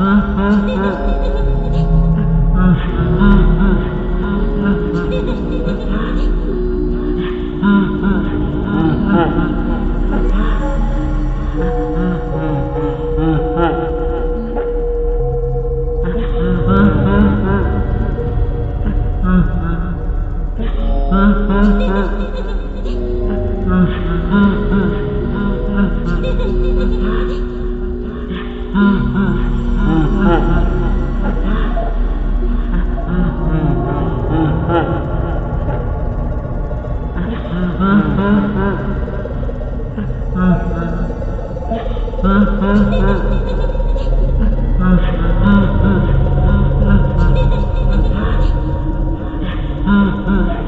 Ah, ah. Mm-hmm.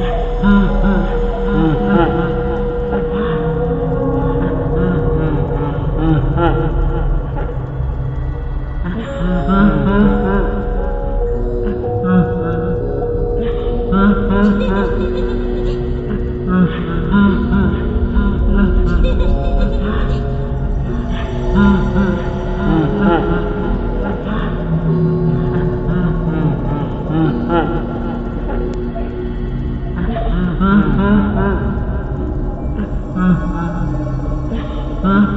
Mm-hmm. mm-hmm. mm-hmm. mm-hmm. Ah,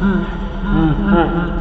ah. Mm-hmm.